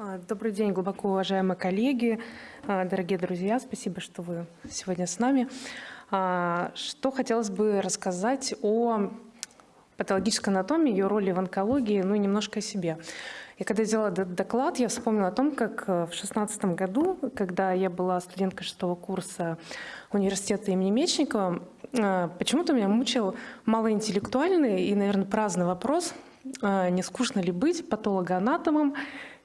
А, добрый день, глубоко уважаемые коллеги, а, дорогие друзья. Спасибо, что вы сегодня с нами. А, что хотелось бы рассказать о патологической анатомии, ее роли в онкологии, ну и немножко о себе. И когда делала этот доклад, я вспомнила о том, как э, в 2016 году, когда я была студенткой шестого курса университета имени Мечникова, э, почему-то меня мучил малоинтеллектуальный и, наверное, праздный вопрос, э, не скучно ли быть патологоанатомом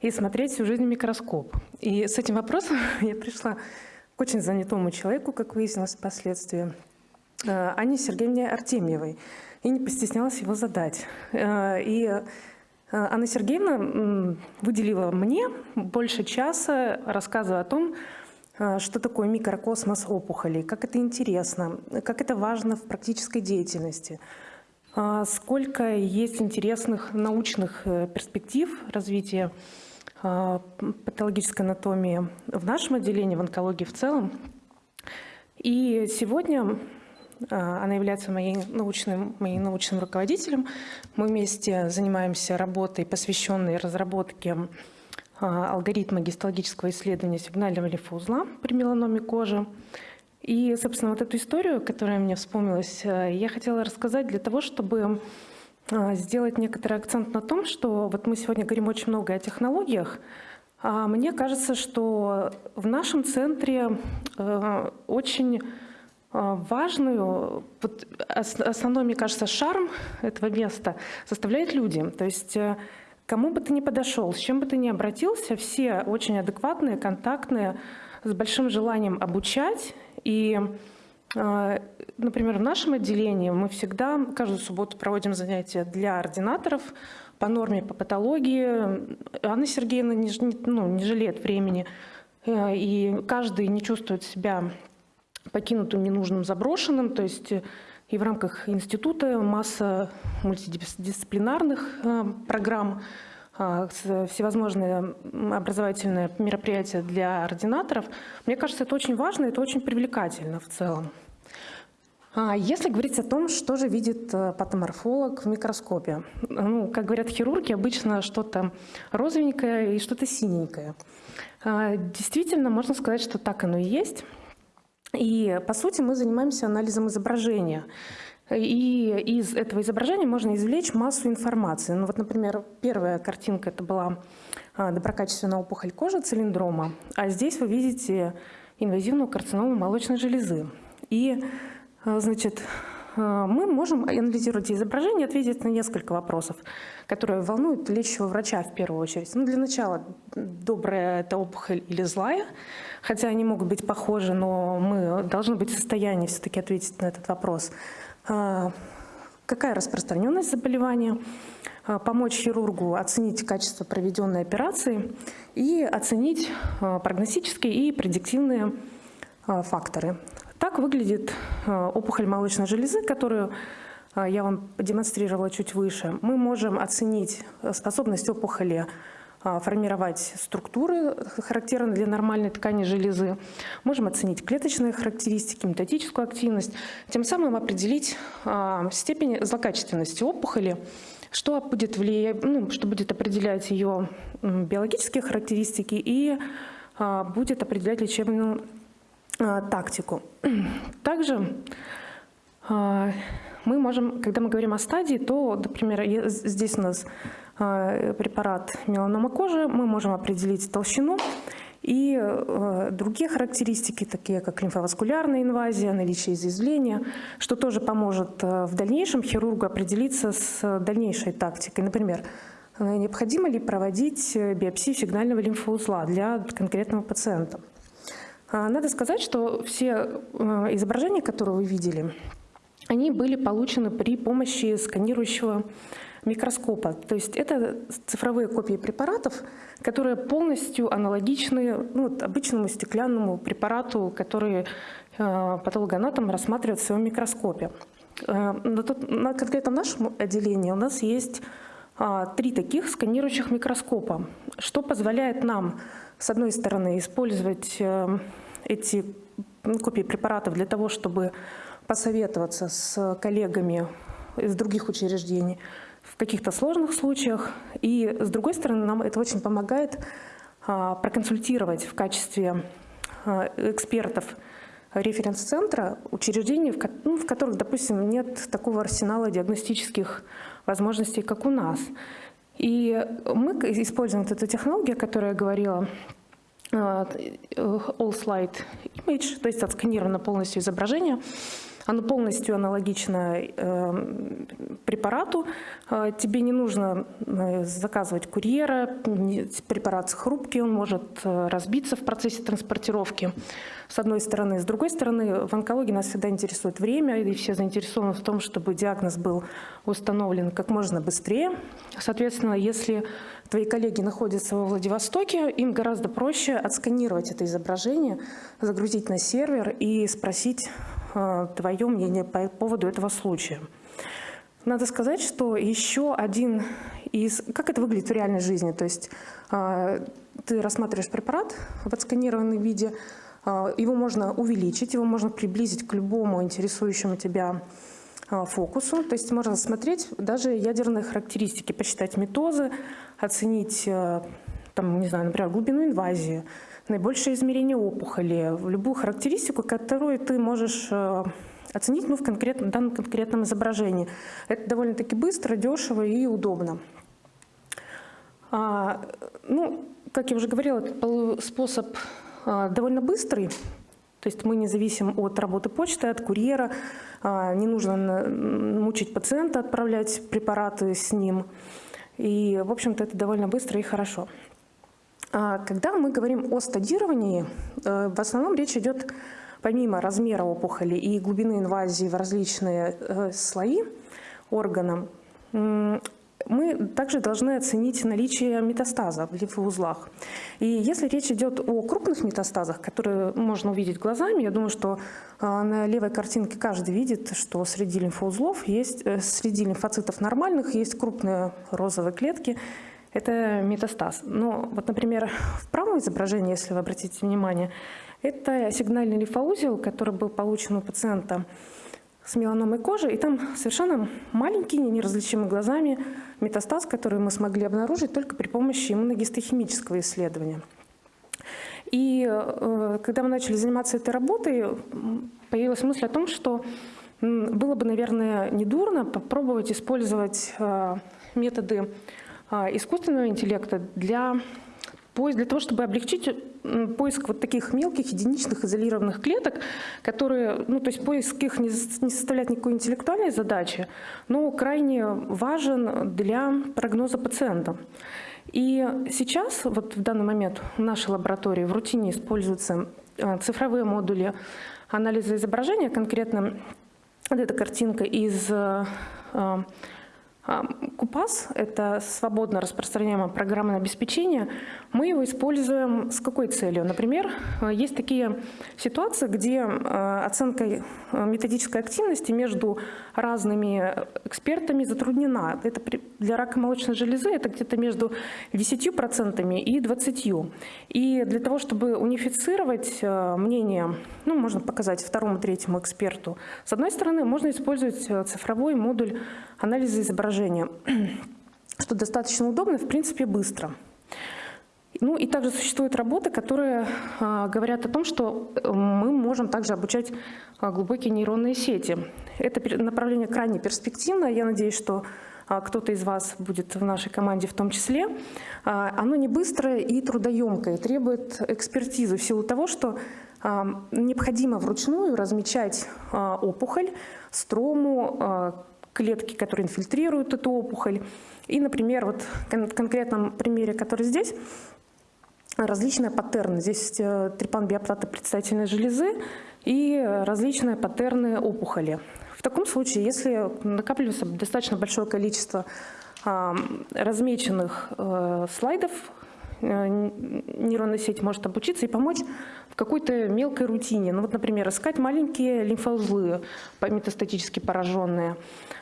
и смотреть всю жизнь в микроскоп. И с этим вопросом я пришла к очень занятому человеку, как выяснилось впоследствии, Анне Сергеевне Артемьевой, и не постеснялась его задать. И Э, Анна Сергеевна выделила мне больше часа, рассказывая о том, э, что такое микрокосмос опухолей, как это интересно, как это важно в практической деятельности, э, сколько есть интересных научных перспектив развития патологической анатомии в нашем отделении, в онкологии в целом. И сегодня а, она является моей научным, моим научным руководителем. Мы вместе занимаемся работой, посвященной разработке а, алгоритма гистологического исследования сигнального лимфоузла при меланоме кожи. И, собственно, вот эту историю, которая мне вспомнилась, э, я хотела рассказать для того, чтобы а, сделать некоторый акцент на том, что вот мы сегодня говорим очень много о технологиях, а мне кажется, что в нашем центре э, очень а, важную, вот основной, мне кажется, шарм этого места составляют люди. То есть э, кому бы ты ни подошел, с чем бы ты ни обратился, все очень адекватные, контактные, с большим желанием обучать. И, э, например, в нашем отделении мы всегда каждую субботу проводим занятия для ординаторов по норме, по патологии. Анна Сергеевна не, ну, не жалеет времени. Э, и каждый не чувствует себя покинутым, ненужным, заброшенным. То есть э, и в рамках института масса мультидисциплинарных э, программ, всевозможные образовательные мероприятия для ординаторов. Мне кажется, это очень важно, это очень привлекательно в целом. А если говорить о том, что же видит патоморфолог в микроскопе, ну, как говорят хирурги, обычно что-то розовенькое и что-то синенькое. А, действительно, можно сказать, что так оно и есть. И, по сути, мы занимаемся анализом изображения. И из этого изображения можно извлечь массу информации. Ну вот, например, первая картинка – это была а, доброкачественная опухоль кожи цилиндрома, а здесь вы видите инвазивную карциному молочной железы. И, а, значит, а, мы можем, анализировать изображение, ответить на несколько вопросов, которые волнуют лечащего врача в первую очередь. Ну, для начала, добрая это опухоль или злая, хотя они могут быть похожи, но мы должны быть в состоянии все-таки ответить на этот вопрос. А, какая распространенность заболевания? А, помочь хирургу оценить качество проведенной операции и оценить прогностические и предиктивные факторы. Так выглядит опухоль молочной железы, которую я вам демонстрировала чуть выше. Мы можем оценить э, способность опухоли формировать структуры, характерные для нормальной ткани железы. Можем оценить клеточные характеристики, метатическую активность, тем самым определить степень злокачественности опухоли, что будет, влиять, ну, что будет определять ее биологические характеристики и будет определять лечебную а, тактику. Также а, мы можем, когда мы говорим о стадии, то, например, здесь у нас а, препарат меланома кожи, мы можем определить толщину и другие характеристики, такие как лимфоваскулярная инвазия, наличие изъязвления, что тоже поможет в дальнейшем хирургу определиться с дальнейшей тактикой. Например, необходимо ли проводить биопсию сигнального лимфоузла для конкретного пациента. А, надо сказать, что все э, изображения, которые вы видели, они были получены при помощи сканирующего микроскопа. То есть это цифровые копии препаратов, которые полностью аналогичны ну, обычному стеклянному препарату, который э, патологоанатом рассматривает в своем микроскопе. Э, на, тот, на конкретно нашем отделении у нас есть а, три таких сканирующих микроскопа, что позволяет нам, с одной стороны, использовать эти копии препаратов для того, чтобы посоветоваться с коллегами из других учреждений в каких-то сложных случаях. И с другой стороны, нам это очень помогает проконсультировать в качестве экспертов референс-центра учреждений, в, ну, в которых, допустим, нет такого арсенала диагностических возможностей, как у нас. И мы используем вот эту технологию, о которой я говорила, э, All Slide Image, то есть отсканировано полностью изображение, оно полностью аналогично э, препарату. Э, тебе не нужно э, заказывать курьера, препарат хрупкий, он может разбиться в процессе транспортировки, с одной стороны. С другой стороны, в онкологии нас всегда интересует время, и все заинтересованы в том, чтобы диагноз был установлен как можно быстрее. Соответственно, если твои коллеги находятся во Владивостоке, им гораздо проще отсканировать это изображение, загрузить на сервер и спросить твое мнение по поводу этого случая. Надо сказать, что еще один из... Как это выглядит в реальной жизни? То есть э, ты рассматриваешь препарат в отсканированном виде, э, его можно увеличить, его можно приблизить к любому интересующему тебя фокусу. То есть можно смотреть даже ядерные характеристики, посчитать метозы, оценить, там, не знаю, например, глубину инвазии, наибольшее измерение опухоли, любую характеристику, которую ты можешь э, оценить ну, в конкретном, данном конкретном изображении. Это довольно-таки быстро, дешево и удобно. А, ну, как я уже говорила, этот способ а, довольно быстрый, то есть мы не зависим от работы почты, от курьера, а, не нужно мучить пациента, отправлять препараты с ним. И, в общем-то, это довольно быстро и хорошо. А, когда мы говорим о стадировании, э, в основном речь идет помимо размера опухоли и глубины инвазии в различные э, слои органа, мы также должны оценить наличие метастаза в лимфоузлах. И если речь идет о крупных метастазах, которые можно увидеть глазами, я думаю, что а, на левой картинке каждый видит, что среди лимфоузлов есть, э, среди лимфоцитов нормальных есть крупные розовые клетки, это метастаз. Но вот, например, в правом изображении, если вы обратите внимание, это сигнальный лимфоузел, который был получен у пациента с меланомой кожи, и там совершенно маленький, неразличимый глазами метастаз, который мы смогли обнаружить только при помощи иммуногистохимического исследования. И э, когда мы начали заниматься этой работой, появилась мысль о том, что было бы, наверное, недурно попробовать использовать э, методы искусственного интеллекта для, для того, чтобы облегчить поиск вот таких мелких, единичных, изолированных клеток, которые, ну, то есть поиск их не, не составляет никакой интеллектуальной задачи, но крайне важен для прогноза пациента. И сейчас, вот в данный момент в нашей лаборатории в рутине используются а, цифровые модули анализа изображения, конкретно вот эта картинка из а, Купас – это свободно распространяемое программное обеспечение. Мы его используем с какой целью? Например, есть такие ситуации, где э, оценка э, методической активности между разными экспертами затруднена. Это для рака молочной железы это где-то между 10% и 20%. И для того, чтобы унифицировать э, мнение, ну, можно показать второму, третьему эксперту, с одной стороны, можно использовать цифровой модуль анализа изображения, что достаточно удобно, в принципе, быстро. Ну и также существуют работы, которые а, говорят о том, что э, мы можем также обучать а, глубокие нейронные сети. Это направление крайне перспективное. Я надеюсь, что а, кто-то из вас будет в нашей команде в том числе. А, оно не быстрое и трудоемкое, требует экспертизы в силу того, что а, необходимо вручную размечать а, опухоль, строму, клетки, которые инфильтрируют эту опухоль. И, например, вот в конкретном примере, который здесь, различные паттерны. Здесь э, трипан биоптата предстательной железы и различные паттерны опухоли. В таком случае, если накапливается достаточно большое количество размеченных э, слайдов, нейронная сеть может обучиться и помочь в какой-то мелкой рутине. Ну вот, например, искать маленькие лимфоузлы метастатически пораженные,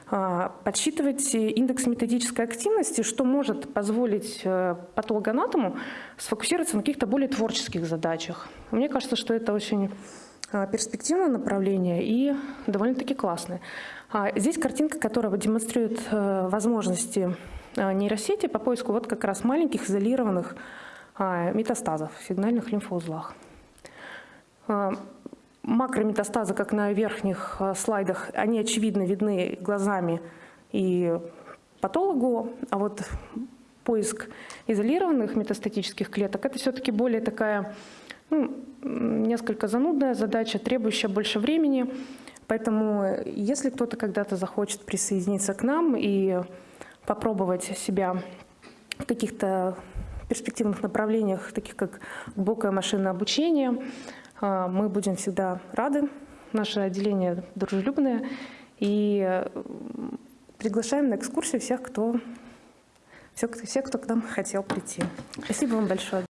а, подсчитывать индекс методической активности, что может позволить э, патологоанатому сфокусироваться на каких-то более творческих задачах. Мне кажется, что это очень а, перспективное направление и довольно-таки классное. А, здесь картинка, которая демонстрирует э, возможности нейросети по поиску вот как раз маленьких изолированных а, метастазов в сигнальных лимфоузлах. А, Макрометастазы, как на верхних а, слайдах, они очевидно видны глазами и патологу, а вот поиск изолированных метастатических клеток – это все-таки более такая ну, несколько занудная задача, требующая больше времени. Поэтому если кто-то когда-то захочет присоединиться к нам и попробовать себя в каких-то перспективных направлениях, таких как глубокое машинное обучение, а, мы будем всегда рады. Наше отделение дружелюбное. И приглашаем на экскурсию всех, кто, всех, всех, кто к нам хотел прийти. Спасибо вам большое.